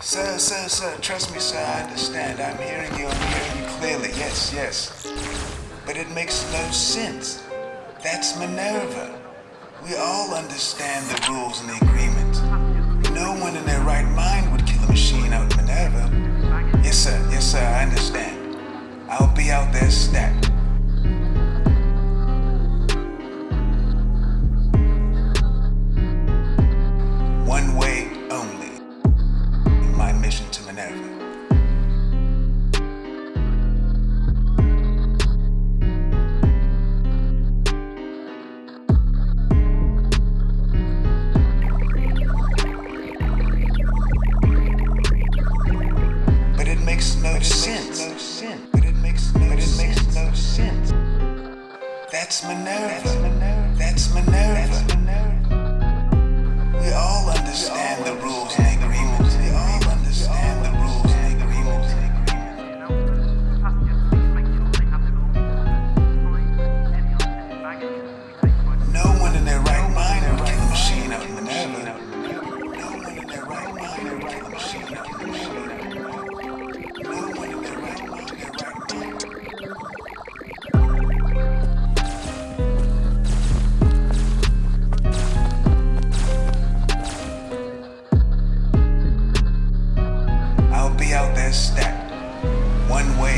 Sir, sir, sir, trust me, sir, I understand. I'm hearing you, I'm hearing you clearly. Yes, yes. But it makes no sense. That's Minerva. We all understand the rules and the agreements. No one in their right mind would kill a machine out Minerva. Yes, sir, yes, sir, I understand. I'll be out there stacked. That's Minerva. That's Minerva. That's Minerva. out that. One way.